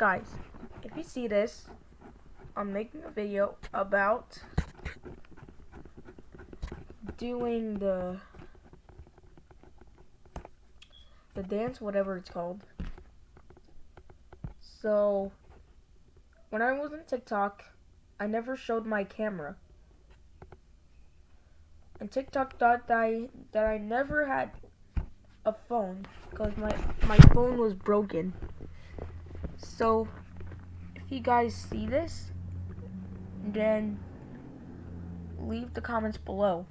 guys, if you see this, I'm making a video about doing the the dance, whatever it's called. So, when I was on TikTok, I never showed my camera. And TikTok thought that I, that I never had a phone because my, my phone was broken. So, if you guys see this, then leave the comments below.